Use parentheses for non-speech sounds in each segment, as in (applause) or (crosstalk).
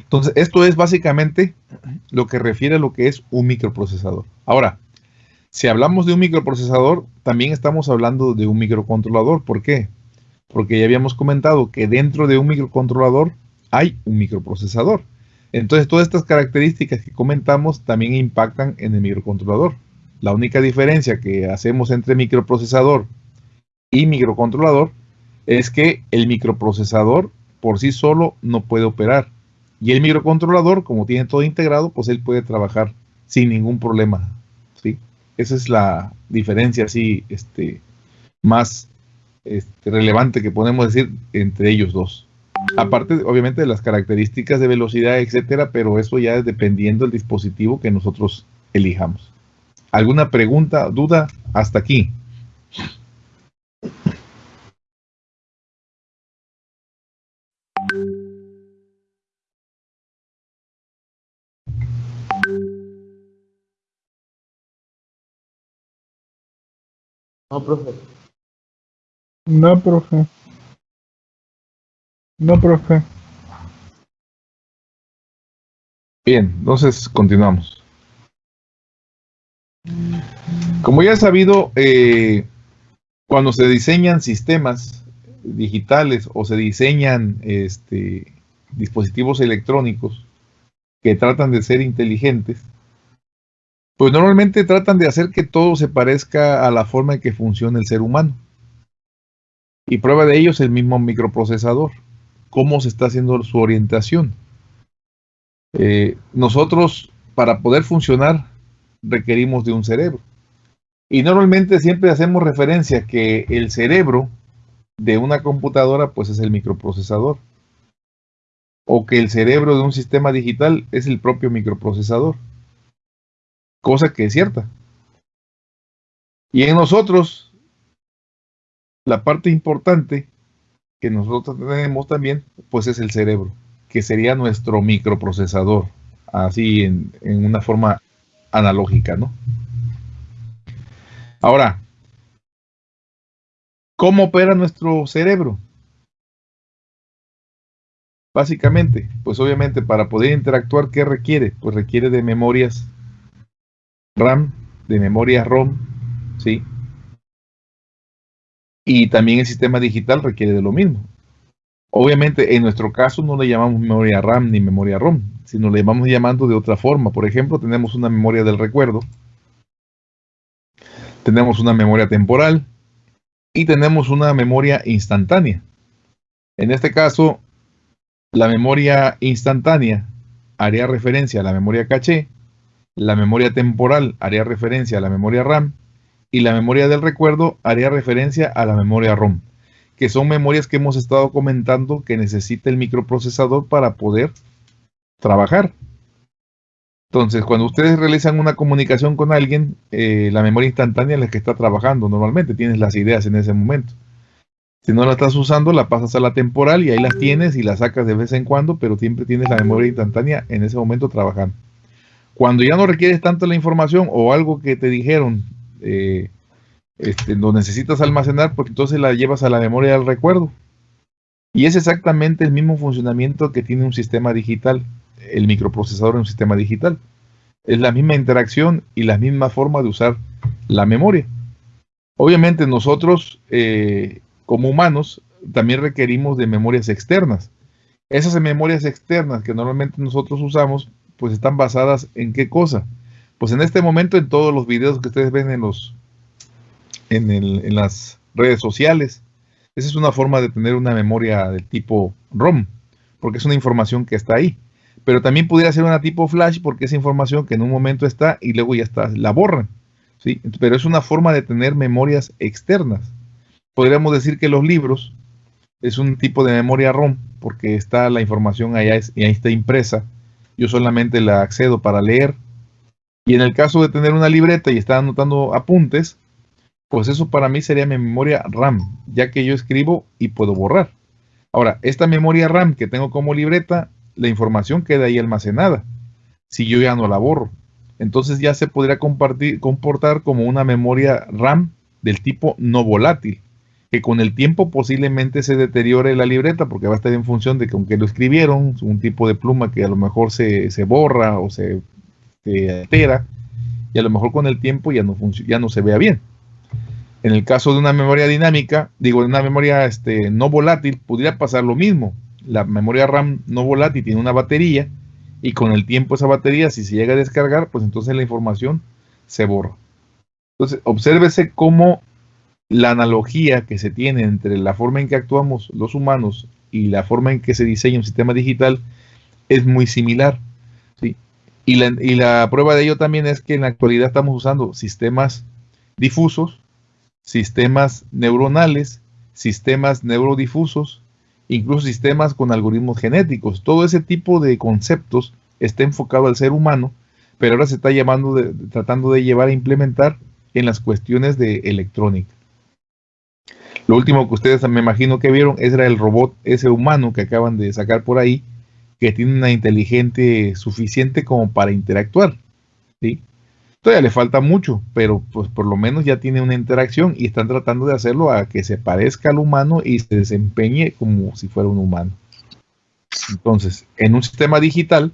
Entonces, esto es básicamente lo que refiere a lo que es un microprocesador. Ahora, si hablamos de un microprocesador, también estamos hablando de un microcontrolador. ¿Por qué? Porque ya habíamos comentado que dentro de un microcontrolador hay un microprocesador. Entonces, todas estas características que comentamos también impactan en el microcontrolador. La única diferencia que hacemos entre microprocesador y microcontrolador es que el microprocesador por sí solo no puede operar. Y el microcontrolador, como tiene todo integrado, pues él puede trabajar sin ningún problema. ¿sí? Esa es la diferencia así este, más este, relevante que podemos decir entre ellos dos. Aparte, obviamente, de las características de velocidad, etcétera, pero eso ya es dependiendo del dispositivo que nosotros elijamos. ¿Alguna pregunta, duda hasta aquí? No, profe. No, profe. No, profe. Bien, entonces continuamos. Como ya he sabido, eh, cuando se diseñan sistemas digitales o se diseñan este, dispositivos electrónicos que tratan de ser inteligentes, pues normalmente tratan de hacer que todo se parezca a la forma en que funciona el ser humano. Y prueba de ello es el mismo microprocesador, cómo se está haciendo su orientación. Eh, nosotros, para poder funcionar, requerimos de un cerebro. Y normalmente siempre hacemos referencia que el cerebro de una computadora pues es el microprocesador. O que el cerebro de un sistema digital es el propio microprocesador. Cosa que es cierta. Y en nosotros, la parte importante que nosotros tenemos también, pues es el cerebro, que sería nuestro microprocesador, así en, en una forma analógica, ¿no? Ahora, ¿cómo opera nuestro cerebro? Básicamente, pues obviamente para poder interactuar, ¿qué requiere? Pues requiere de memorias RAM, de memoria ROM, ¿sí? Y también el sistema digital requiere de lo mismo. Obviamente, en nuestro caso no le llamamos memoria RAM ni memoria ROM, sino le vamos llamando de otra forma. Por ejemplo, tenemos una memoria del recuerdo, tenemos una memoria temporal y tenemos una memoria instantánea. En este caso, la memoria instantánea haría referencia a la memoria caché, la memoria temporal haría referencia a la memoria RAM y la memoria del recuerdo haría referencia a la memoria ROM, que son memorias que hemos estado comentando que necesita el microprocesador para poder trabajar. Entonces, cuando ustedes realizan una comunicación con alguien, eh, la memoria instantánea es la que está trabajando normalmente, tienes las ideas en ese momento. Si no la estás usando, la pasas a la temporal y ahí las tienes y las sacas de vez en cuando, pero siempre tienes la memoria instantánea en ese momento trabajando. Cuando ya no requieres tanto la información o algo que te dijeron, eh, este, lo necesitas almacenar, pues entonces la llevas a la memoria del recuerdo. Y es exactamente el mismo funcionamiento que tiene un sistema digital, el microprocesador en un sistema digital. Es la misma interacción y la misma forma de usar la memoria. Obviamente nosotros, eh, como humanos, también requerimos de memorias externas. Esas memorias externas que normalmente nosotros usamos, pues están basadas en qué cosa? Pues en este momento en todos los videos que ustedes ven en los en, en las redes sociales, esa es una forma de tener una memoria del tipo ROM, porque es una información que está ahí. Pero también pudiera ser una tipo flash porque es información que en un momento está y luego ya está, la borran. ¿sí? Pero es una forma de tener memorias externas. Podríamos decir que los libros es un tipo de memoria ROM porque está la información allá y ahí está impresa. Yo solamente la accedo para leer. Y en el caso de tener una libreta y estar anotando apuntes, pues eso para mí sería mi memoria RAM, ya que yo escribo y puedo borrar. Ahora, esta memoria RAM que tengo como libreta, la información queda ahí almacenada, si yo ya no la borro. Entonces ya se podría compartir, comportar como una memoria RAM del tipo no volátil. Que con el tiempo posiblemente se deteriore la libreta porque va a estar en función de que aunque lo escribieron, un tipo de pluma que a lo mejor se, borra o se, altera y a lo mejor con el tiempo ya no, ya no se vea bien. En el caso de una memoria dinámica, digo, de una memoria este, no volátil, podría pasar lo mismo. La memoria RAM no volátil tiene una batería y con el tiempo esa batería, si se llega a descargar, pues entonces la información se borra. Entonces, obsérvese cómo la analogía que se tiene entre la forma en que actuamos los humanos y la forma en que se diseña un sistema digital es muy similar. Y, la, y la prueba de ello también es que en la actualidad estamos usando sistemas difusos, sistemas neuronales, sistemas neurodifusos, incluso sistemas con algoritmos genéticos. Todo ese tipo de conceptos está enfocado al ser humano, pero ahora se está llamando tratando de llevar a implementar en las cuestiones de electrónica. Lo último que ustedes me imagino que vieron era el robot, ese humano que acaban de sacar por ahí, que tiene una inteligente suficiente como para interactuar. ¿sí? Todavía le falta mucho, pero pues por lo menos ya tiene una interacción y están tratando de hacerlo a que se parezca al humano y se desempeñe como si fuera un humano. Entonces, en un sistema digital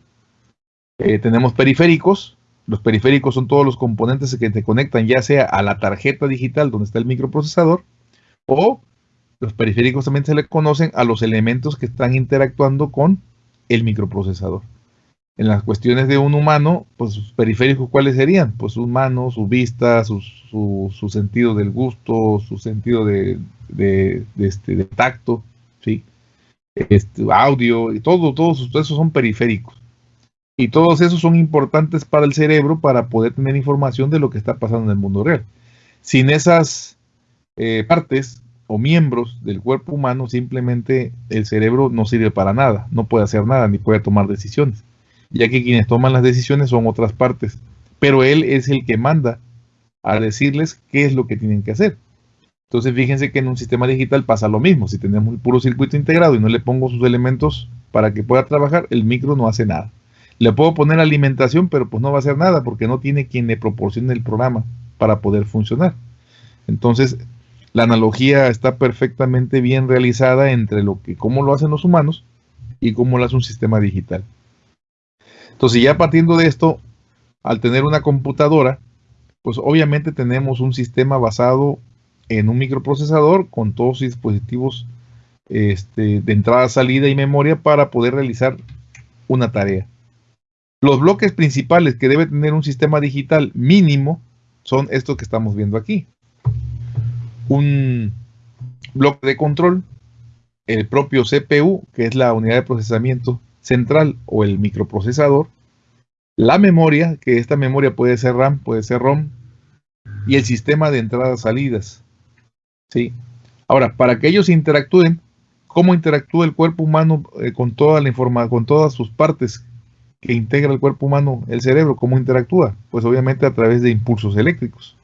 eh, tenemos periféricos. Los periféricos son todos los componentes que te conectan ya sea a la tarjeta digital donde está el microprocesador o los periféricos también se le conocen a los elementos que están interactuando con el microprocesador. En las cuestiones de un humano, pues sus periféricos, ¿cuáles serían? Pues su mano, su vista, su, sentido del gusto, su sentido de, este, tacto, ¿sí? Este, audio, y todo, todos esos son periféricos. Y todos esos son importantes para el cerebro para poder tener información de lo que está pasando en el mundo real. Sin esas eh, partes o miembros del cuerpo humano, simplemente el cerebro no sirve para nada, no puede hacer nada ni puede tomar decisiones ya que quienes toman las decisiones son otras partes, pero él es el que manda a decirles qué es lo que tienen que hacer. Entonces fíjense que en un sistema digital pasa lo mismo, si tenemos el puro circuito integrado y no le pongo sus elementos para que pueda trabajar, el micro no hace nada. Le puedo poner alimentación, pero pues no va a hacer nada porque no tiene quien le proporcione el programa para poder funcionar. Entonces, la analogía está perfectamente bien realizada entre lo que cómo lo hacen los humanos y cómo lo hace un sistema digital. Entonces ya partiendo de esto, al tener una computadora, pues obviamente tenemos un sistema basado en un microprocesador con todos sus dispositivos este, de entrada, salida y memoria para poder realizar una tarea. Los bloques principales que debe tener un sistema digital mínimo son estos que estamos viendo aquí. Un bloque de control, el propio CPU, que es la unidad de procesamiento central o el microprocesador, la memoria, que esta memoria puede ser RAM, puede ser ROM, y el sistema de entradas-salidas. ¿sí? Ahora, para que ellos interactúen, ¿cómo interactúa el cuerpo humano eh, con toda la información, con todas sus partes que integra el cuerpo humano, el cerebro? ¿Cómo interactúa? Pues obviamente a través de impulsos eléctricos.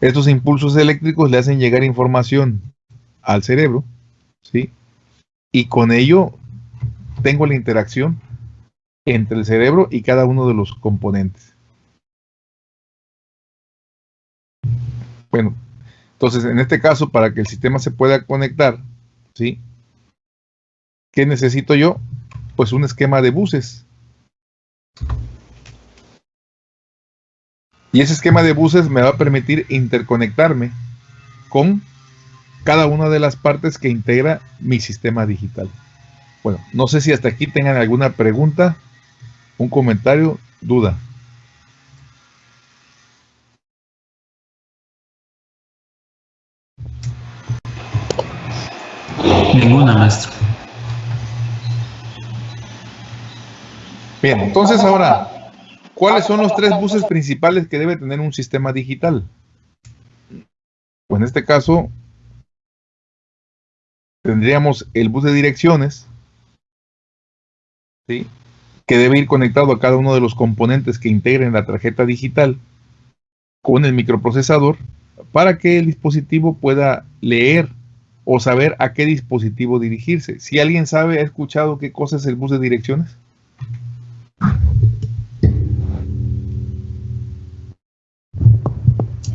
Estos impulsos eléctricos le hacen llegar información al cerebro, ¿sí? Y con ello tengo la interacción entre el cerebro y cada uno de los componentes. Bueno, entonces en este caso, para que el sistema se pueda conectar, ¿sí? ¿Qué necesito yo? Pues un esquema de buses. Y ese esquema de buses me va a permitir interconectarme con cada una de las partes que integra mi sistema digital. Bueno, no sé si hasta aquí tengan alguna pregunta, un comentario, duda. Ninguna, maestro. Bien, entonces ahora, ¿cuáles son los tres buses principales que debe tener un sistema digital? Pues en este caso, tendríamos el bus de direcciones, que debe ir conectado a cada uno de los componentes que integren la tarjeta digital con el microprocesador para que el dispositivo pueda leer o saber a qué dispositivo dirigirse. Si alguien sabe, ha escuchado qué cosa es el bus de direcciones.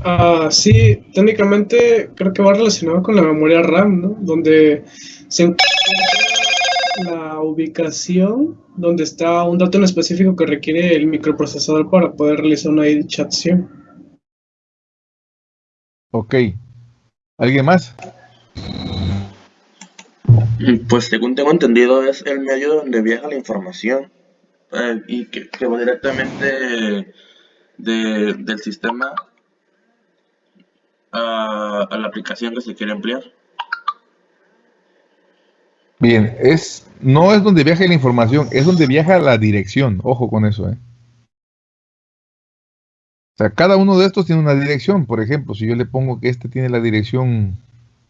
Ah, sí, técnicamente creo que va relacionado con la memoria RAM, ¿no? Donde se encuentra la ubicación donde está un dato en específico que requiere el microprocesador para poder realizar una dicha acción. Ok. ¿Alguien más? Pues según tengo entendido es el medio donde viaja la información eh, y que, que va directamente de- del sistema a, la aplicación que se quiere emplear. Bien, es, no es donde viaja la información, es donde viaja la dirección. Ojo con eso, ¿eh? O sea, cada uno de estos tiene una dirección. Por ejemplo, si yo le pongo que este tiene la dirección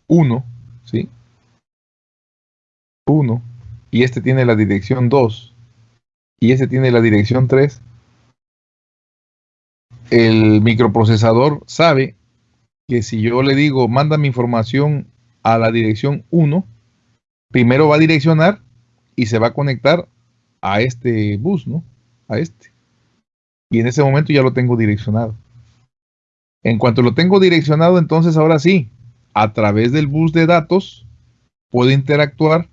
1, ¿sí? 1, y este tiene la dirección 2, y este tiene la dirección 3, el microprocesador sabe que si yo le digo, mándame información a la dirección 1, primero va a direccionar y se va a conectar a este bus, ¿no? A este. Y en ese momento ya lo tengo direccionado. En cuanto lo tengo direccionado, entonces ahora sí, a través del bus de datos, puedo interactuar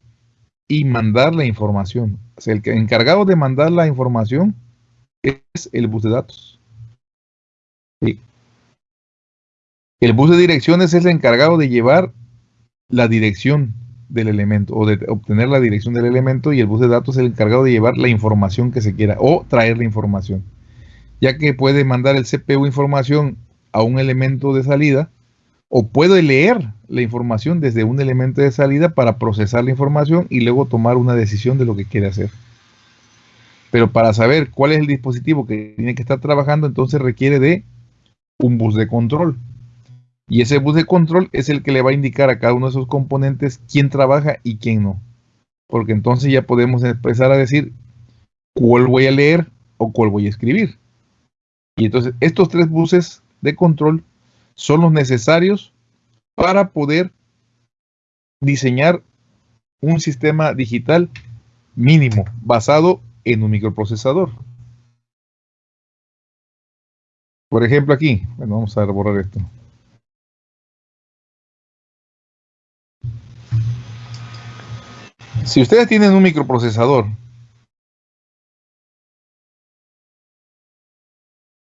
y mandar la información. El encargado de mandar la información es el bus de datos. Sí. El bus de direcciones es el encargado de llevar la dirección del elemento o de obtener la dirección del elemento y el bus de datos es el encargado de llevar la información que se quiera o traer la información. Ya que puede mandar el CPU información a un elemento de salida o puede leer la información desde un elemento de salida para procesar la información y luego tomar una decisión de lo que quiere hacer. Pero para saber cuál es el dispositivo que tiene que estar trabajando, entonces requiere de un bus de control. Y ese bus de control es el que le va a indicar a cada uno de esos componentes quién trabaja y quién no. Porque entonces ya podemos empezar a decir cuál voy a leer o cuál voy a escribir. Y entonces estos tres buses de control son los necesarios para poder diseñar un sistema digital mínimo basado en un microprocesador. Por ejemplo aquí, bueno, vamos a borrar esto. Si ustedes tienen un microprocesador,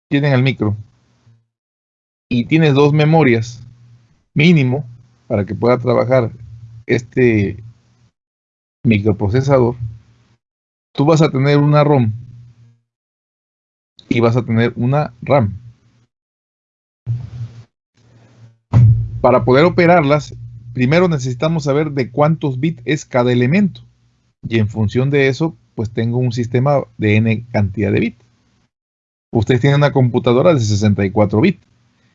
tienen el micro y tienes dos memorias mínimo para que pueda trabajar este microprocesador, tú vas a tener una ROM y vas a tener una RAM. Para poder operarlas, primero necesitamos saber de cuántos bits es cada elemento. Y en función de eso, pues tengo un sistema de n cantidad de bits. Ustedes tienen una computadora de 64 bits.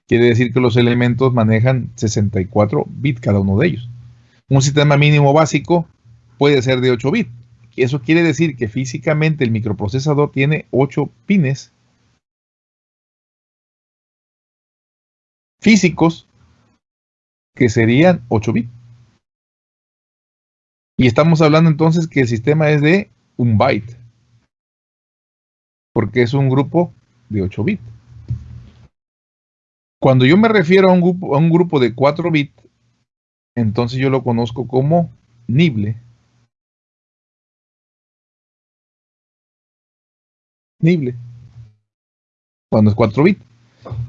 Quiere decir que los elementos manejan 64 bits cada uno de ellos. Un sistema mínimo básico puede ser de 8 bits. Eso quiere decir que físicamente el microprocesador tiene 8 pines físicos que serían 8 bits. Y estamos hablando entonces que el sistema es de un byte. Porque es un grupo de 8 bits. Cuando yo me refiero a un grupo, a un grupo de 4 bits, entonces yo lo conozco como nible. Nible. Cuando es 4 bits.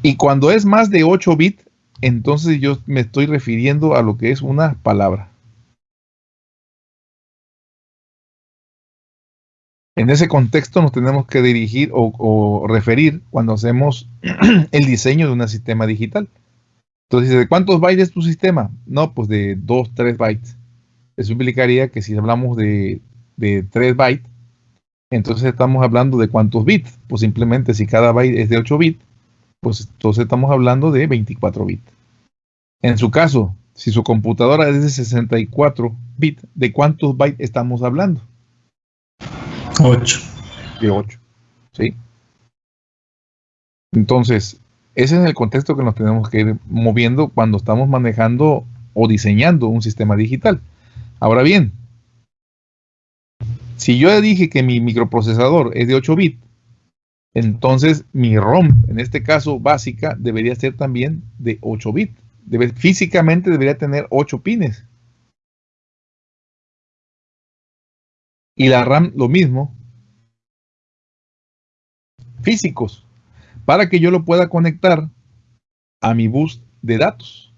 Y cuando es más de 8 bits, entonces yo me estoy refiriendo a lo que es una palabra. En ese contexto nos tenemos que dirigir o, referir cuando hacemos (clears throat) el diseño de un sistema digital. Entonces, ¿de cuántos bytes es tu sistema? No, pues de 2, 3 bytes. Eso implicaría que si hablamos de, de 3 bytes, entonces estamos hablando de cuántos bits. Pues simplemente si cada byte es de 8 bits, pues entonces estamos hablando de 24 bits. En su caso, si su computadora es de 64 bits, ¿de cuántos bytes estamos hablando? 8. De 8. ¿Sí? Entonces, ese es el contexto que nos tenemos que ir moviendo cuando estamos manejando o diseñando un sistema digital. Ahora bien, si yo dije que mi microprocesador es de 8 bits Entonces, mi ROM, en este caso básica, debería ser también de 8 bits. físicamente debería tener 8 pines. Y la RAM lo mismo. Físicos. Para que yo lo pueda conectar a mi bus de datos.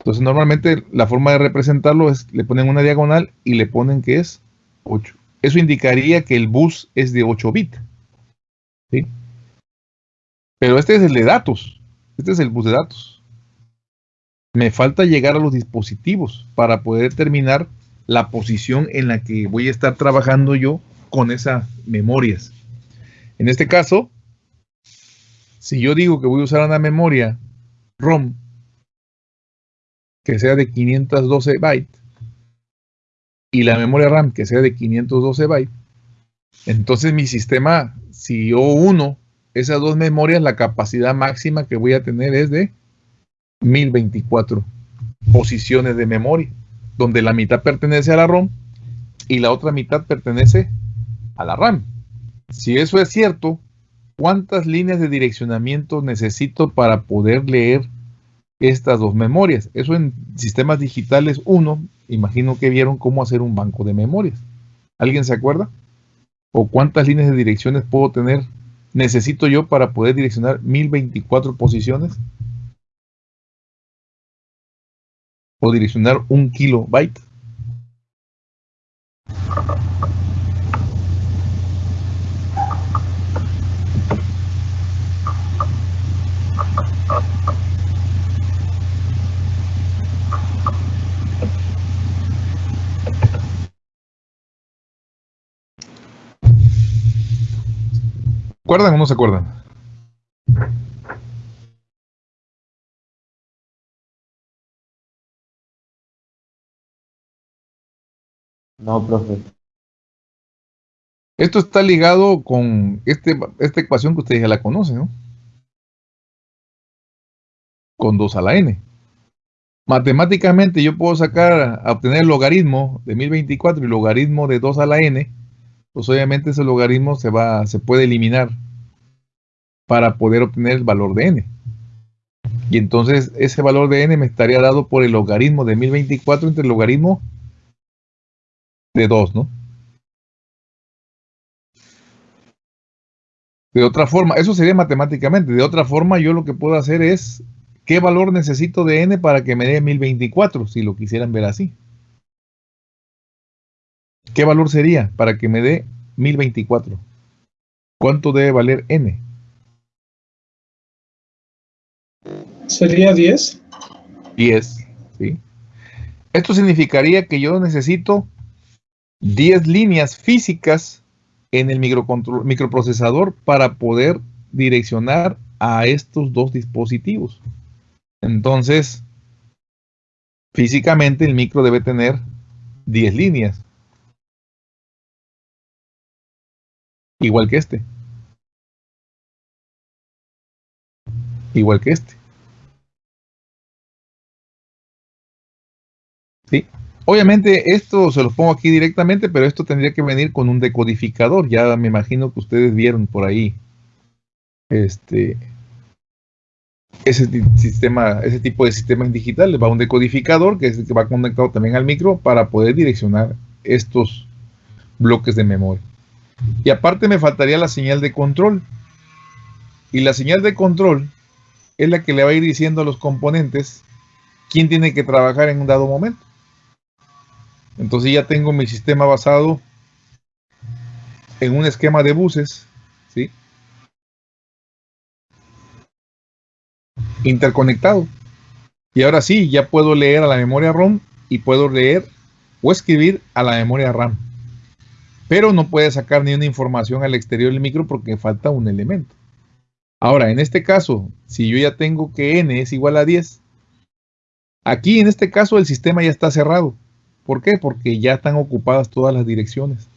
Entonces normalmente la forma de representarlo es le ponen una diagonal y le ponen que es 8. Eso indicaría que el bus es de 8 bits. ¿sí? Pero este es el de datos. Este es el bus de datos. Me falta llegar a los dispositivos para poder determinar la posición en la que voy a estar trabajando yo con esas memorias. En este caso, si yo digo que voy a usar una memoria ROM que sea de 512 bytes, y la memoria RAM que sea de 512 bytes, entonces mi sistema, si yo uno esas dos memorias, la capacidad máxima que voy a tener es de 1024 posiciones de memoria, donde la mitad pertenece a la ROM y la otra mitad pertenece a la RAM. Si eso es cierto, ¿cuántas líneas de direccionamiento necesito para poder leer estas dos memorias? Eso en sistemas digitales 1 imagino que vieron cómo hacer un banco de memorias. ¿Alguien se acuerda? ¿O cuántas líneas de direcciones puedo tener? ¿Necesito yo para poder direccionar 1024 posiciones? ¿O direccionar un kilobyte? Acuerdan o no se acuerdan? No, profe. Esto está ligado con este, esta ecuación que ustedes ya la conocen, ¿no? Con 2 a la n. Matemáticamente yo puedo sacar, a obtener el logaritmo de 1024 y logaritmo de 2 a la n pues obviamente ese logaritmo se, va, se puede eliminar para poder obtener el valor de n. Y entonces ese valor de n me estaría dado por el logaritmo de 1024 entre el logaritmo de 2, ¿no? De otra forma, eso sería matemáticamente. De otra forma, yo lo que puedo hacer es, ¿qué valor necesito de n para que me dé 1024? Si lo quisieran ver así. ¿Qué valor sería para que me dé 1024? ¿Cuánto debe valer n? ¿Sería 10? 10, ¿sí? Esto significaría que yo necesito 10 líneas físicas en el microprocesador para poder direccionar a estos dos dispositivos. Entonces, físicamente el micro debe tener 10 líneas. Igual que este. Igual que este. ¿Sí? Obviamente esto se los pongo aquí directamente, pero esto tendría que venir con un decodificador. Ya me imagino que ustedes vieron por ahí este ese sistema, ese tipo de sistemas digitales. Va un decodificador que, es, que va conectado también al micro para poder direccionar estos bloques de memoria. Y aparte me faltaría la señal de control. Y la señal de control es la que le va a ir diciendo a los componentes quién tiene que trabajar en un dado momento. Entonces ya tengo mi sistema basado en un esquema de buses, ¿sí? Interconectado. Y ahora sí, ya puedo leer a la memoria ROM y puedo leer o escribir a la memoria RAM. Pero no puede sacar ni una información al exterior del micro porque falta un elemento. Ahora, en este caso, si yo ya tengo que n es igual a 10, aquí en este caso el sistema ya está cerrado. ¿Por qué? Porque ya están ocupadas todas las direcciones.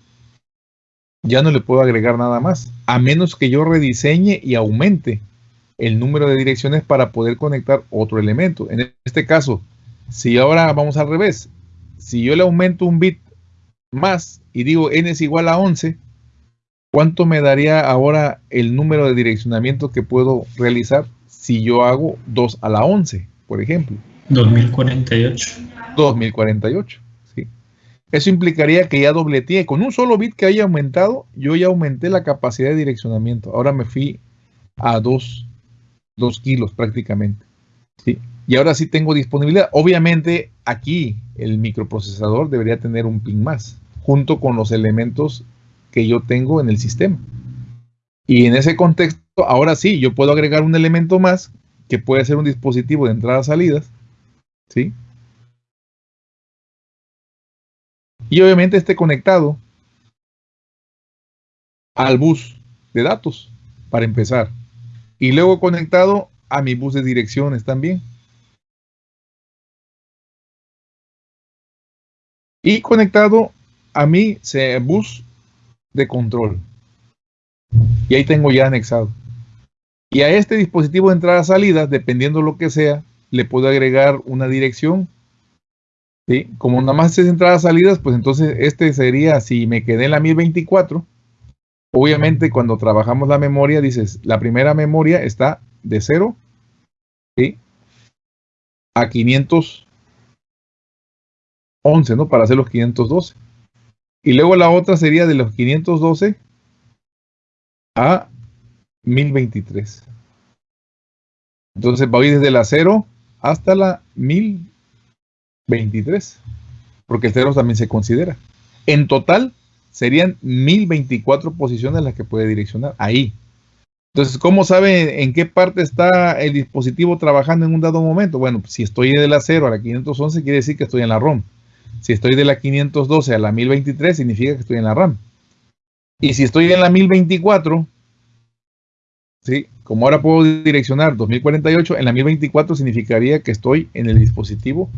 Ya no le puedo agregar nada más, a menos que yo rediseñe y aumente el número de direcciones para poder conectar otro elemento. En este caso, si ahora vamos al revés, si yo le aumento un bit más y digo n es igual a 11, ¿cuánto me daría ahora el número de direccionamiento que puedo realizar si yo hago 2 a la 11, por ejemplo? 2048. 2048. ¿sí? Eso implicaría que ya dobleteé. Con un solo bit que haya aumentado, yo ya aumenté la capacidad de direccionamiento. Ahora me fui a 2, 2 kilos prácticamente. ¿sí? Y ahora sí tengo disponibilidad. Obviamente aquí el microprocesador debería tener un pin más, junto con los elementos que yo tengo en el sistema. Y en ese contexto, ahora sí, yo puedo agregar un elemento más que puede ser un dispositivo de entradas-salidas. ¿Sí? Y obviamente esté conectado al bus de datos, para empezar. Y luego conectado a mi bus de direcciones también. Y conectado a mi bus de control. Y ahí tengo ya anexado. Y a este dispositivo de entrada-salida, dependiendo lo que sea, le puedo agregar una dirección. ¿sí? Como nada más es entradas-salidas, pues entonces este sería, si me quedé en la 1024, obviamente cuando trabajamos la memoria, dices, la primera memoria está de 0 ¿sí? a 511, ¿no? Para hacer los 512. Y luego la otra sería de los 512 a 1023. Entonces voy desde la 0 hasta la 1023, porque el 0 también se considera. En total serían 1024 posiciones las que puede direccionar ahí. Entonces, ¿cómo sabe en qué parte está el dispositivo trabajando en un dado momento? Bueno, si estoy de la 0 a la 511, quiere decir que estoy en la ROM. Si estoy de la 512 a la 1023, significa que estoy en la RAM. Y si estoy en la 1024, ¿sí? como ahora puedo direccionar 2048, en la 1024 significaría que estoy en el dispositivo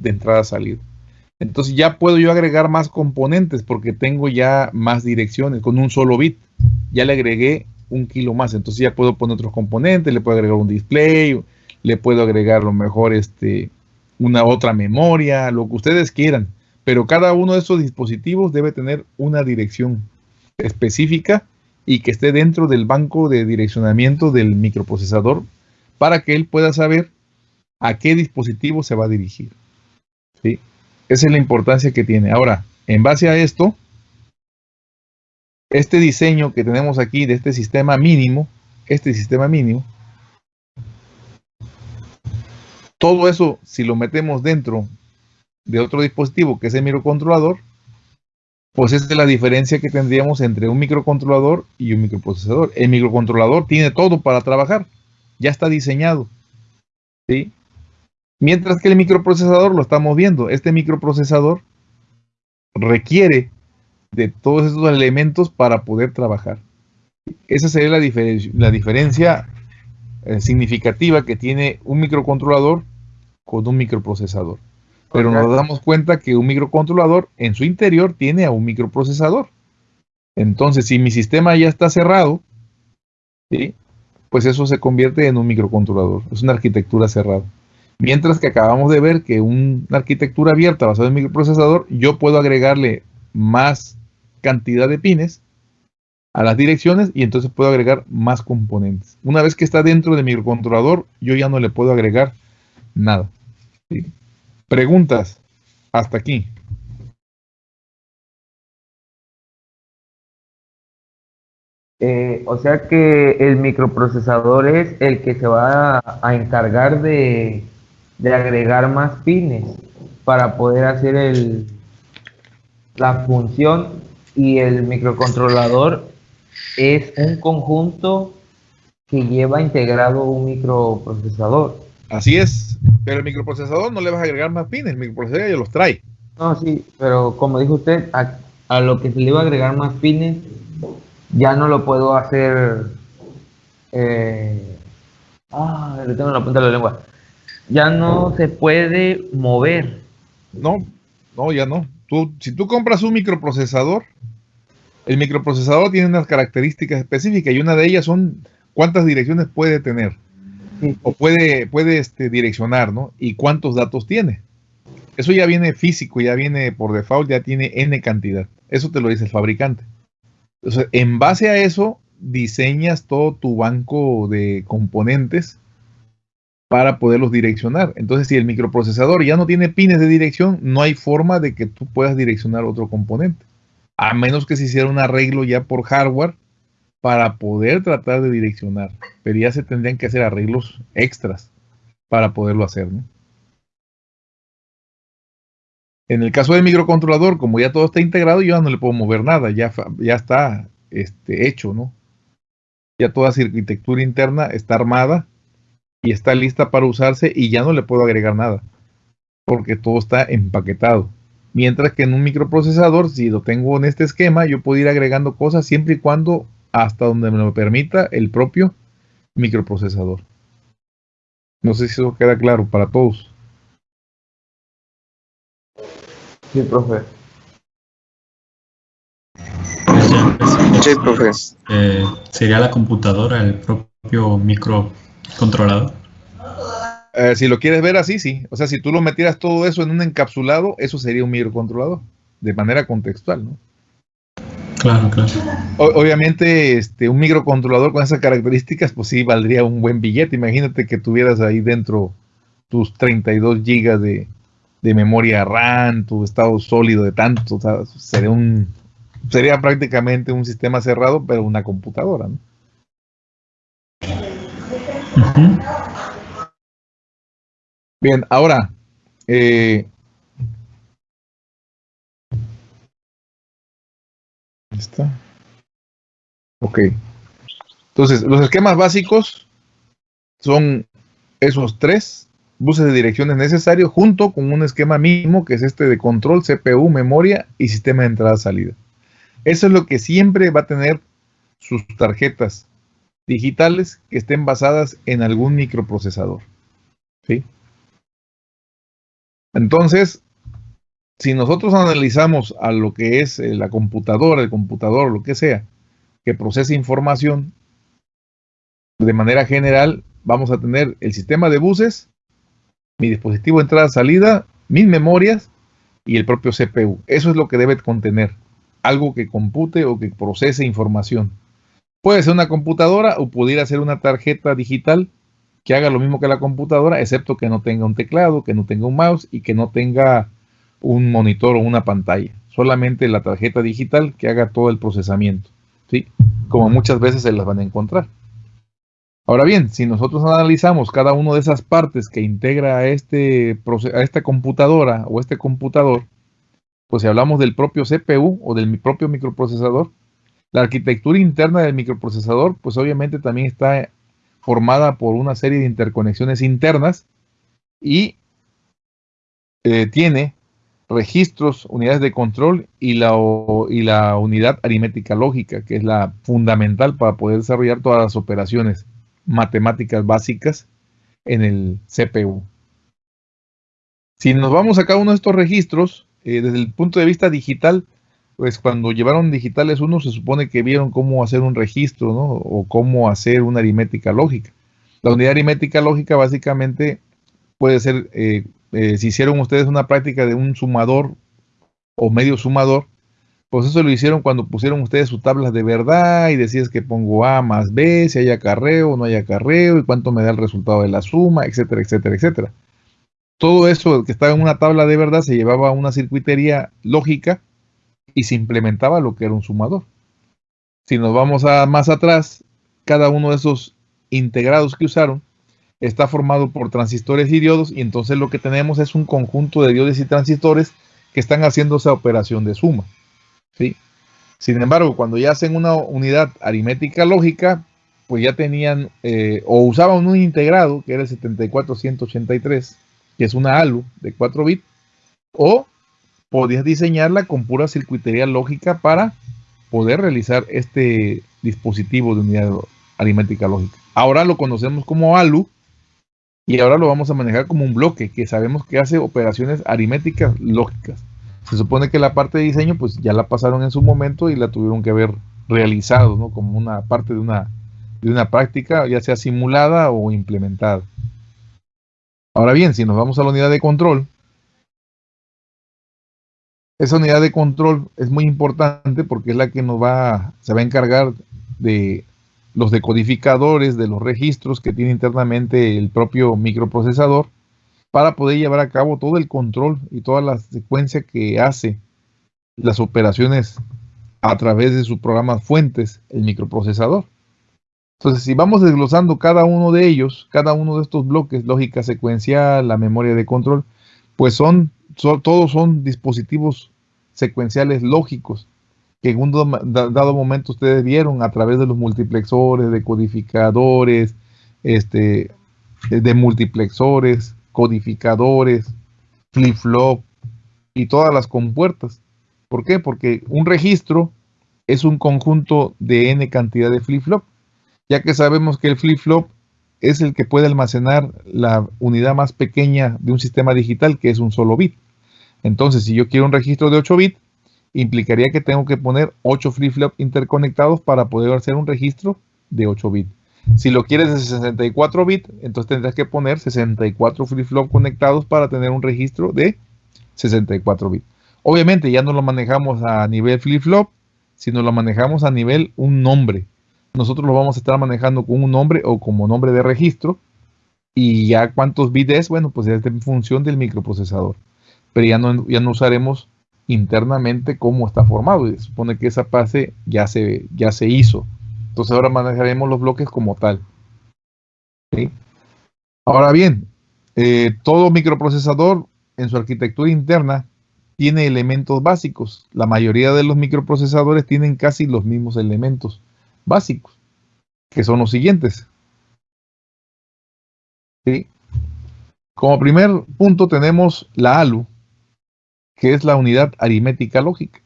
de entrada-salida. Entonces ya puedo yo agregar más componentes porque tengo ya más direcciones con un solo bit. Ya le agregué un kilo más. Entonces ya puedo poner otros componentes, le puedo agregar un display, le puedo agregar lo mejor este, una otra memoria, lo que ustedes quieran. Pero cada uno de esos dispositivos debe tener una dirección específica y que esté dentro del banco de direccionamiento del microprocesador para que él pueda saber a qué dispositivo se va a dirigir. ¿sí? Esa es la importancia que tiene. Ahora, en base a esto, este diseño que tenemos aquí de este sistema mínimo, este sistema mínimo, todo eso, si lo metemos dentro de otro dispositivo que es el microcontrolador, pues esa es la diferencia que tendríamos entre un microcontrolador y un microprocesador. El microcontrolador tiene todo para trabajar, ya está diseñado. ¿sí? Mientras que el microprocesador lo estamos viendo, este microprocesador requiere de todos esos elementos para poder trabajar. Esa sería la, la diferencia eh, significativa que tiene un microcontrolador con un microprocesador. Pero nos damos cuenta que un microcontrolador en su interior tiene a un microprocesador. Entonces, si mi sistema ya está cerrado, pues eso se convierte en un microcontrolador. Es una arquitectura cerrada. Mientras que acabamos de ver que una arquitectura abierta basada en microprocesador, yo puedo agregarle más cantidad de pines a las direcciones y entonces puedo agregar más componentes. Una vez que está dentro de mi microcontrolador, yo ya no le puedo agregar nada. Preguntas hasta aquí. Eh, o sea que el microprocesador es el que se va a, encargar de, agregar más pines para poder hacer el, la función y el microcontrolador es un conjunto que lleva integrado un microprocesador. Así es, pero el microprocesador no le vas a agregar más pines, el microprocesador ya los trae. No, sí, pero como dijo usted, a, lo que se le iba a agregar más pines, ya no lo puedo hacer. Eh, ah, le tengo la punta de la lengua. Ya no se puede mover. No, no, ya no. Tú, si tú compras un microprocesador, el microprocesador tiene unas características específicas y una de ellas son cuántas direcciones puede tener o puede, puede este, direccionar, ¿no? Y cuántos datos tiene. Eso ya viene físico, ya viene por default, ya tiene n cantidad. Eso te lo dice el fabricante. Entonces, en base a eso, diseñas todo tu banco de componentes para poderlos direccionar. Entonces, si el microprocesador ya no tiene pines de dirección, no hay forma de que tú puedas direccionar otro componente. A menos que se hiciera un arreglo ya por hardware para poder tratar de direccionar. Pero ya se tendrían que hacer arreglos extras para poderlo hacer. ¿no? En el caso del microcontrolador, como ya todo está integrado, yo ya no le puedo mover nada, ya, ya está este, hecho, ¿no? Ya toda su arquitectura interna está armada y está lista para usarse y ya no le puedo agregar nada, porque todo está empaquetado. Mientras que en un microprocesador, si lo tengo en este esquema, yo puedo ir agregando cosas siempre y cuando hasta donde me lo permita el propio microprocesador. No sé si eso queda claro para todos. Sí, profe. Sí, profe. Eh, ¿Sería la computadora el propio microcontrolador? Eh, si lo quieres ver así, sí. O sea, si tú lo metieras todo eso en un encapsulado, eso sería un microcontrolador, de manera contextual, ¿no? Claro, claro. obviamente, este, un microcontrolador con esas características, pues sí, valdría un buen billete. Imagínate que tuvieras ahí dentro tus 32 gigas de, de memoria RAM, tu estado sólido de tanto, o sea, sería un sería prácticamente un sistema cerrado, pero una computadora, ¿no? Bien, ahora eh, está. Ok. Entonces, los esquemas básicos son esos tres buses de direcciones necesarios junto con un esquema mínimo que es este de control, CPU, memoria y sistema de entrada-salida. Eso es lo que siempre va a tener sus tarjetas digitales que estén basadas en algún microprocesador. ¿sí? Entonces, si nosotros analizamos a lo que es eh, la computadora, el computador, lo que sea, que procesa información, de manera general vamos a tener el sistema de buses mi dispositivo de entrada-salida, mis memorias y el propio CPU. Eso es lo que debe contener. Algo que compute o que procese información. Puede ser una computadora o pudiera ser una tarjeta digital que haga lo mismo que la computadora, excepto que no tenga un teclado, que no tenga un mouse y que no tenga un monitor o una pantalla. Solamente la tarjeta digital que haga todo el procesamiento. ¿sí? Como muchas veces se las van a encontrar. Ahora bien, si nosotros analizamos cada una de esas partes que integra a, este, esta computadora o este computador, pues si hablamos del propio CPU o del propio microprocesador, la arquitectura interna del microprocesador, pues obviamente también está formada por una serie de interconexiones internas y eh, tiene registros, unidades de control y la, y la unidad aritmética lógica, que es la fundamental para poder desarrollar todas las operaciones matemáticas básicas en el CPU. Si nos vamos a cada uno de estos registros, eh, desde el punto de vista digital, pues cuando llevaron digitales uno se supone que vieron cómo hacer un registro, ¿no? O cómo hacer una aritmética lógica. La unidad aritmética lógica básicamente puede ser, eh, eh, si hicieron ustedes una práctica de un sumador o medio sumador, pues eso lo hicieron cuando pusieron ustedes sus tablas de verdad y decías que pongo A más B, si hay acarreo o no hay acarreo y cuánto me da el resultado de la suma, etcétera, etcétera, etcétera. Todo eso que estaba en una tabla de verdad se llevaba a una circuitería lógica y se implementaba lo que era un sumador. Si nos vamos a más atrás, cada uno de esos integrados que usaron está formado por transistores y diodos y entonces lo que tenemos es un conjunto de diodos y transistores que están haciendo esa operación de suma. ¿sí? Sin embargo, cuando ya hacen una unidad aritmética lógica, pues ya tenían eh, o usaban un integrado, que era el 74183, que es una ALU de 4 bits, o podías diseñarla con pura circuitería lógica para poder realizar este dispositivo de unidad aritmética lógica. Ahora lo conocemos como ALU y ahora lo vamos a manejar como un bloque que sabemos que hace operaciones aritméticas lógicas se supone que la parte de diseño pues ya la pasaron en su momento y la tuvieron que haber realizado, ¿no? Como una parte de una, de una práctica, ya sea simulada o implementada. Ahora bien, si nos vamos a la unidad de control, Esa unidad de control es muy importante porque es la que nos va, se va a encargar de los decodificadores de los registros que tiene internamente el propio microprocesador para poder llevar a cabo todo el control y toda la secuencia que hace las operaciones a través de sus programas fuentes, el microprocesador. Entonces, si vamos desglosando cada uno de ellos, cada uno de estos bloques, lógica secuencial, la memoria de control, pues son, todos son dispositivos secuenciales lógicos que en un dado momento ustedes vieron a través de los multiplexores, de codificadores, este, de multiplexores, codificadores, flip-flop y todas las compuertas. ¿Por qué? Porque un registro es un conjunto de n cantidad de flip-flop, ya que sabemos que el flip-flop es el que puede almacenar la unidad más pequeña de un sistema digital, que es un solo bit. Entonces, si yo quiero un registro de 8 bits, implicaría que tengo que poner 8 flip-flop interconectados para poder hacer un registro de 8 bits. Si lo quieres de 64 bits, entonces tendrás que poner 64 flip-flop conectados para tener un registro de 64 bits. Obviamente ya no lo manejamos a nivel flip-flop, sino lo manejamos a nivel un nombre. Nosotros lo vamos a estar manejando con un nombre o como nombre de registro. Y ya cuántos bits es, bueno, pues es en función del microprocesador pero ya no, ya no usaremos internamente cómo está formado. Y se supone que esa fase ya se, ya se hizo. Entonces ahora manejaremos los bloques como tal. Ahora bien, eh, todo microprocesador en su arquitectura interna tiene elementos básicos. La mayoría de los microprocesadores tienen casi los mismos elementos básicos, que son los siguientes. Como primer punto tenemos la ALU, que es la unidad aritmética lógica.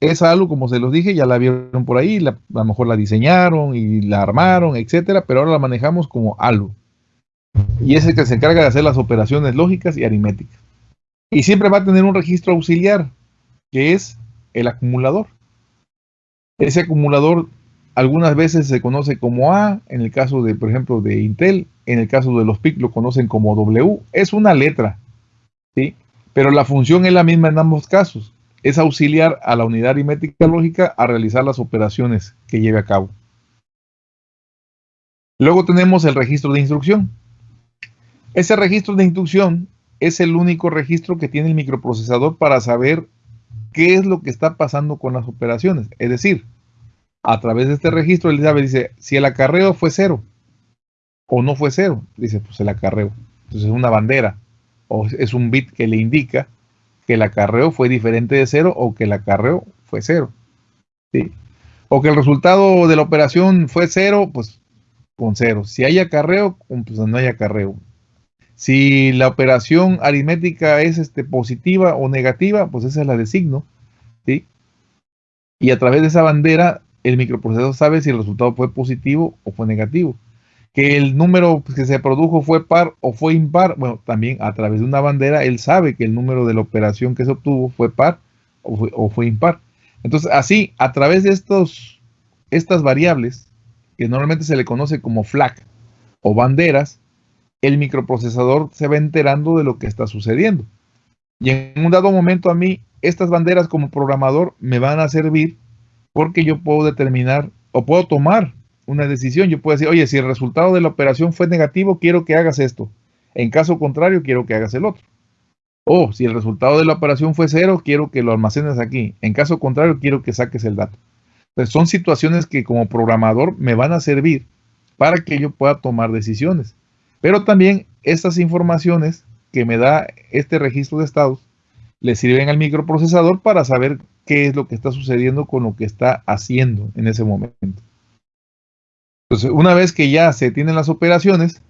Esa algo, como se los dije, ya la vieron por ahí, a lo mejor la diseñaron y la armaron, etcétera, pero ahora la manejamos como algo. Y es el que se encarga de hacer las operaciones lógicas y aritméticas. Y siempre va a tener un registro auxiliar, que es el acumulador. Ese acumulador algunas veces se conoce como A, en el caso de, por ejemplo, de Intel, en el caso de los PIC lo conocen como W, es una letra, ¿sí? Pero la función es la misma en ambos casos. Es auxiliar a la unidad aritmética lógica a realizar las operaciones que lleve a cabo. Luego tenemos el registro de instrucción. Ese registro de instrucción es el único registro que tiene el microprocesador para saber qué es lo que está pasando con las operaciones. Es decir, a través de este registro él sabe, dice, si el acarreo fue cero o no fue cero, dice, pues el acarreo. Entonces es una bandera o es un bit que le indica que el acarreo fue diferente de cero o que el acarreo fue cero. O que el resultado de la operación fue cero, pues con cero. Si hay acarreo, pues no hay acarreo. Si la operación aritmética es este, positiva o negativa, pues esa es la de signo. Y a través de esa bandera, el microprocesador sabe si el resultado fue positivo o fue negativo que el número que se produjo fue par o fue impar, bueno, también a través de una bandera él sabe que el número de la operación que se obtuvo fue par o fue, impar. Entonces, así, a través de estos, estas variables, que normalmente se le conoce como flag o banderas, el microprocesador se va enterando de lo que está sucediendo. Y en un dado momento a mí, estas banderas como programador me van a servir porque yo puedo determinar o puedo tomar una decisión. Yo puedo decir, oye, si el resultado de la operación fue negativo, quiero que hagas esto. En caso contrario, quiero que hagas el otro. O si el resultado de la operación fue cero, quiero que lo almacenes aquí. En caso contrario, quiero que saques el dato. Entonces, son situaciones que como programador me van a servir para que yo pueda tomar decisiones. Pero también estas informaciones que me da este registro de estados le sirven al microprocesador para saber qué es lo que está sucediendo con lo que está haciendo en ese momento. Entonces, una vez que ya se tienen las operaciones,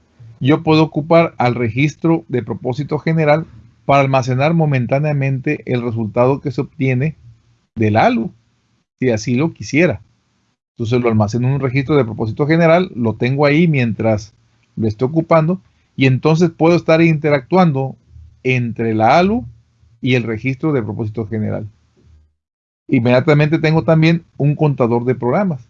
yo puedo ocupar al registro de propósito general para almacenar momentáneamente el resultado que se obtiene del ALU, si así lo quisiera. Entonces lo almaceno en un registro de propósito general, lo tengo ahí mientras lo estoy ocupando y entonces puedo estar interactuando entre la ALU y el registro de propósito general. Inmediatamente tengo también un contador de programas.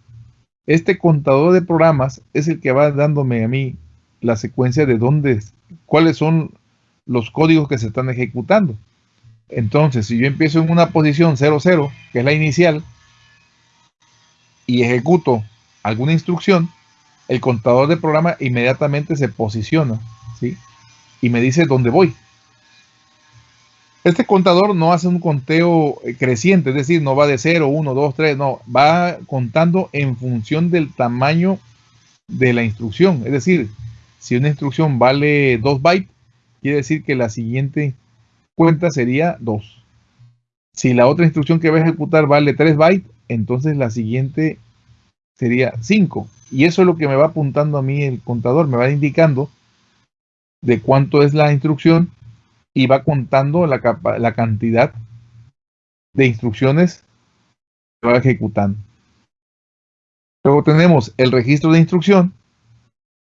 Este contador de programas es el que va dándome a mí la secuencia de dónde, cuáles son los códigos que se están ejecutando. Entonces, si yo empiezo en una posición 00, que es la inicial, y ejecuto alguna instrucción, el contador de programa inmediatamente se posiciona, ¿sí? Y me dice dónde voy. Este contador no hace un conteo eh, creciente, es decir, no va de 0, 1, 2, 3, no, va contando en función del tamaño de la instrucción. Es decir, si una instrucción vale 2 bytes, quiere decir que la siguiente cuenta sería 2. Si la otra instrucción que va a ejecutar vale 3 bytes, entonces la siguiente sería 5. Y eso es lo que me va apuntando a mí el contador, me va indicando de cuánto es la instrucción y va contando la, la cantidad de instrucciones que va ejecutando. Luego tenemos el registro de instrucción,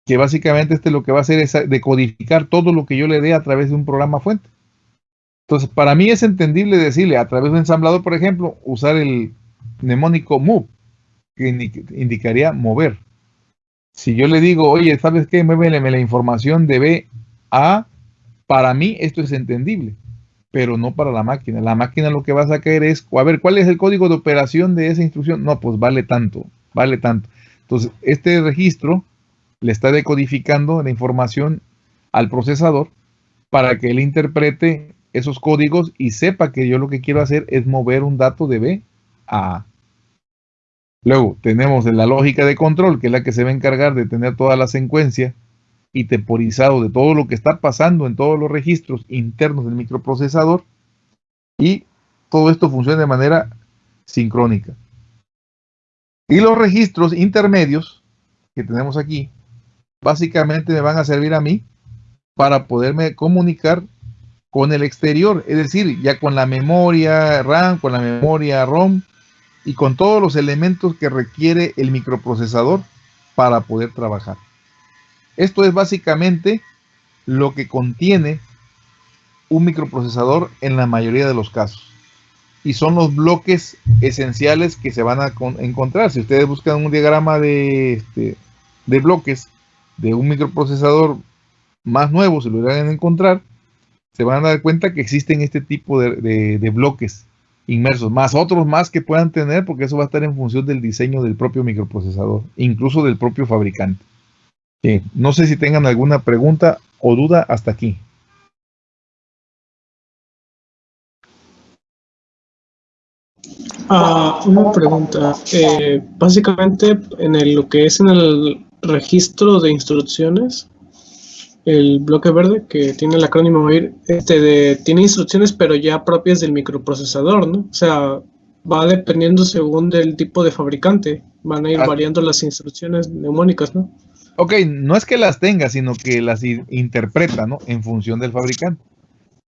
que básicamente este lo que va a hacer es decodificar todo lo que yo le dé a través de un programa fuente. Entonces, para mí es entendible decirle a través de un ensamblador, por ejemplo, usar el mnemónico move, que indicaría mover. Si yo le digo, oye, ¿sabes qué? Muéveme la información de B a, para mí esto es entendible, pero no para la máquina. La máquina lo que va a sacar es, a ver, ¿cuál es el código de operación de esa instrucción? No, pues vale tanto, vale tanto. Entonces, este registro le está decodificando la información al procesador para que él interprete esos códigos y sepa que yo lo que quiero hacer es mover un dato de B a A. Luego tenemos la lógica de control, que es la que se va a encargar de tener toda la secuencia y temporizado de todo lo que está pasando en todos los registros internos del microprocesador. Y todo esto funciona de manera sincrónica. Y los registros intermedios que tenemos aquí, básicamente me van a servir a mí para poderme comunicar con el exterior, es decir, ya con la memoria RAM, con la memoria ROM, y con todos los elementos que requiere el microprocesador para poder trabajar. Esto es básicamente lo que contiene un microprocesador en la mayoría de los casos. Y son los bloques esenciales que se van a encontrar. Si ustedes buscan un diagrama de, este, de bloques de un microprocesador más nuevo, se lo a encontrar, se van a dar cuenta que existen este tipo de, de bloques inmersos, más otros más que puedan tener, porque eso va a estar en función del diseño del propio microprocesador, incluso del propio fabricante. No sé si tengan alguna pregunta o duda hasta aquí. Ah, una pregunta. Eh, básicamente, en lo que es en el registro de instrucciones, el bloque verde que tiene el acrónimo OIR, este tiene instrucciones pero ya propias del microprocesador, ¿no? O sea, va dependiendo según del tipo de fabricante, van a ir ah. variando las instrucciones neumónicas, ¿no? Ok, no es que las tenga, sino que las interpreta, ¿no? En función del fabricante.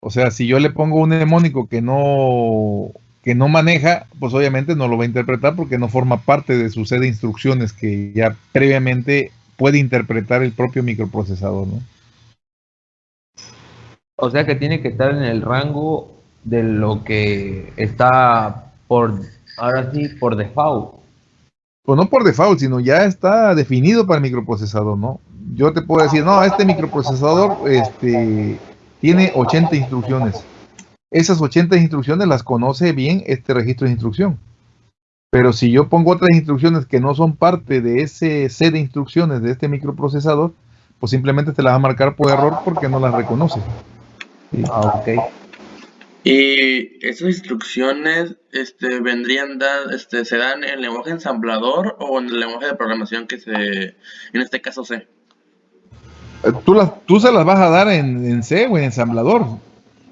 O sea, si yo le pongo un mnemónico que no que no maneja, pues obviamente no lo va a interpretar porque no forma parte de su set de instrucciones que ya previamente puede interpretar el propio microprocesador, ¿no? O sea que tiene que estar en el rango de lo que está por, ahora sí, por default. Pues no por default, sino ya está definido para el microprocesador, ¿no? Yo te puedo decir, no, este microprocesador este, tiene 80 instrucciones. Esas 80 instrucciones las conoce bien este registro de instrucción. Pero si yo pongo otras instrucciones que no son parte de ese set de instrucciones de este microprocesador, pues simplemente te las va a marcar por error porque no las reconoce. Ah, ok. Y esas instrucciones este, vendrían, este, ¿se dan en lenguaje ensamblador o en el lenguaje de programación que se, en este caso C? Eh, tú, las, tú se las vas a dar en, en C o en ensamblador,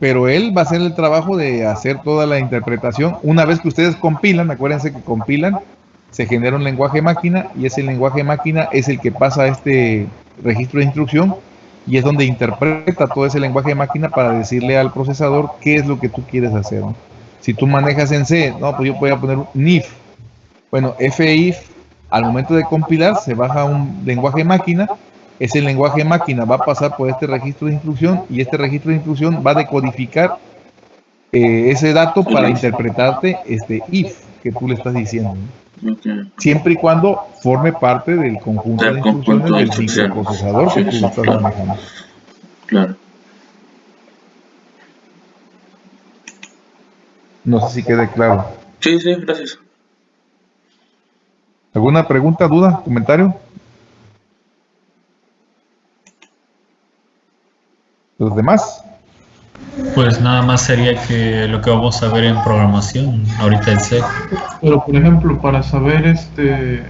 pero él va a hacer el trabajo de hacer toda la interpretación. Una vez que ustedes compilan, acuérdense que compilan, se genera un lenguaje máquina y ese lenguaje máquina es el que pasa a este registro de instrucción y es donde interpreta todo ese lenguaje de máquina para decirle al procesador qué es lo que tú quieres hacer. Si tú manejas en C, no, pues yo voy a poner un if. Bueno, if al momento de compilar se baja un lenguaje de máquina, ese lenguaje de máquina va a pasar por este registro de instrucción y este registro de instrucción va a decodificar eh, ese dato para interpretarte este if que tú le estás diciendo. Siempre y cuando forme parte del conjunto de instrucciones del microprocesador que tú estás manejando. Claro. No sé si quede claro. Sí, sí, gracias. ¿Alguna pregunta, duda, comentario? ¿Los demás? Pues nada más sería que lo que vamos a ver en programación, ahorita el C. Pero por ejemplo, para saber este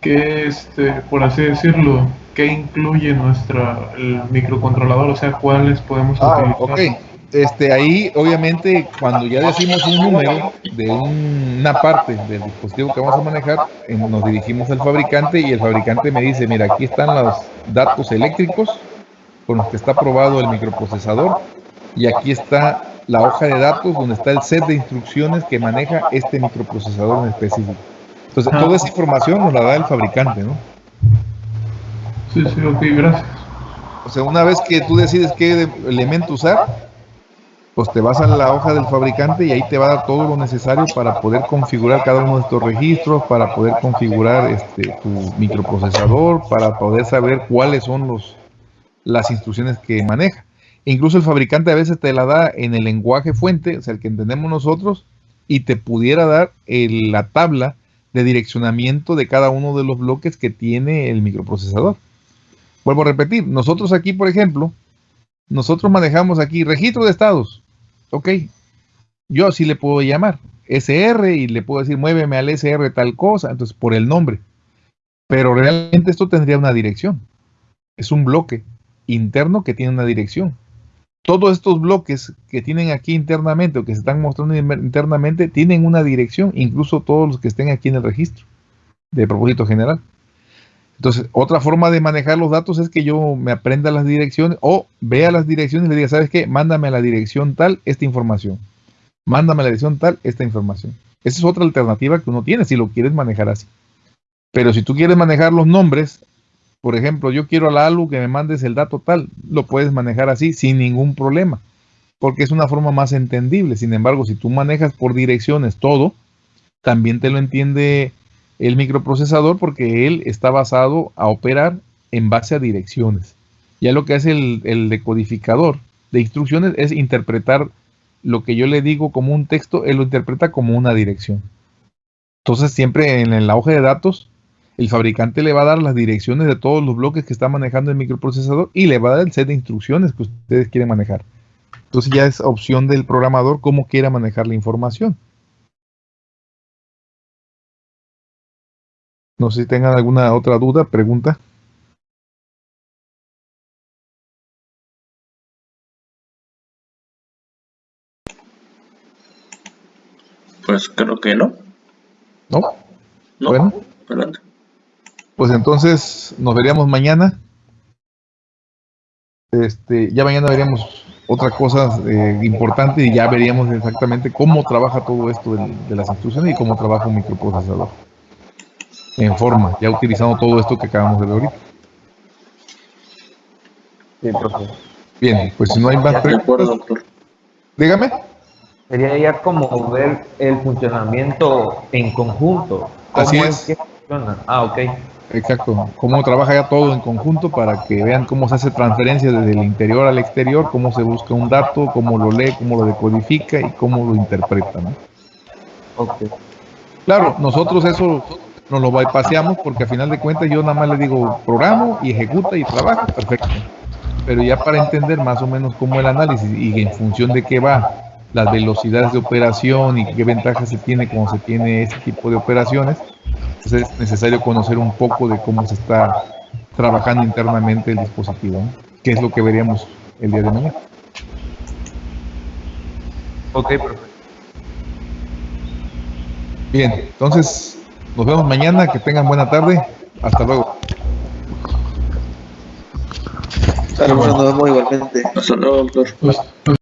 qué este, por así decirlo, qué incluye nuestra el microcontrolador, o sea, cuáles podemos ah, utilizar. Ok, este, ahí obviamente cuando ya decimos un número de una parte del dispositivo que vamos a manejar, nos dirigimos al fabricante y el fabricante me dice, mira, aquí están los datos eléctricos con los que está probado el microprocesador y aquí está la hoja de datos donde está el set de instrucciones que maneja este microprocesador en específico. Entonces, toda esa información nos la da el fabricante, ¿no? Sí, sí, ok, gracias. O sea, una vez que tú decides qué elemento usar, pues te vas a la hoja del fabricante y ahí te va a dar todo lo necesario para poder configurar cada uno de estos registros, para poder configurar este, tu microprocesador, para poder saber cuáles son los, las instrucciones que maneja. incluso el fabricante a veces te la da en el lenguaje fuente, o sea, el que entendemos nosotros, y te pudiera dar la tabla de direccionamiento de cada uno de los bloques que tiene el microprocesador. Vuelvo a repetir, nosotros aquí, por ejemplo, nosotros manejamos aquí registro de estados. Ok, yo así le puedo llamar SR y le puedo decir muéveme al SR tal cosa, entonces por el nombre. Pero realmente esto tendría una dirección. Es un bloque interno que tiene una dirección. Todos estos bloques que tienen aquí internamente o que se están mostrando internamente tienen una dirección, incluso todos los que estén aquí en el registro de propósito general. Entonces, otra forma de manejar los datos es que yo me aprenda las direcciones o vea las direcciones y le diga, ¿sabes qué? Mándame a la dirección tal esta información. Mándame a la dirección tal esta información. Esa es otra alternativa que uno tiene si lo quieres manejar así. Pero si tú quieres manejar los nombres, por ejemplo, yo quiero a la ALU que me mandes el dato tal, lo puedes manejar así sin ningún problema, porque es una forma más entendible. Sin embargo, si tú manejas por direcciones todo, también te lo entiende el microprocesador porque él está basado a operar en base a direcciones. Ya lo que hace el, el decodificador de instrucciones es interpretar lo que yo le digo como un texto, él lo interpreta como una dirección. Entonces siempre en la hoja de datos el fabricante le va a dar las direcciones de todos los bloques que está manejando el microprocesador y le va a dar el set de instrucciones que ustedes quieren manejar. Entonces ya es opción del programador cómo quiera manejar la información. No sé si tengan alguna otra duda, pregunta. Pues creo que no. ¿No? No. Bueno. Adelante. Pues entonces nos veríamos mañana. Este, ya mañana veríamos otra cosa eh, importante y ya veríamos exactamente cómo trabaja todo esto de, las instrucciones y cómo trabaja un microprocesador. En forma, ya utilizando todo esto que acabamos de ver ahorita. Sí, profesor. Bien, pues si no hay más preguntas. Dígame. Sería ya como ver el funcionamiento en conjunto. Así es. Ah, ok. Exacto, cómo trabaja ya todo en conjunto para que vean cómo se hace transferencia desde el interior al exterior, cómo se busca un dato, cómo lo lee, cómo lo decodifica y cómo lo interpreta. ¿no? Okay. Claro, nosotros eso nos lo bypaseamos porque a final de cuentas yo nada más le digo programo y ejecuta y trabaja, perfecto. Pero ya para entender más o menos cómo el análisis y en función de qué va, las velocidades de operación y qué ventajas se tiene cuando se tiene este tipo de operaciones, es necesario conocer un poco de cómo se está trabajando internamente el dispositivo, que es lo que veríamos el día de mañana. Ok, perfecto. Bien, entonces nos vemos mañana, que tengan buena tarde, hasta luego. Hasta luego, nos vemos igualmente. Hasta luego, doctor.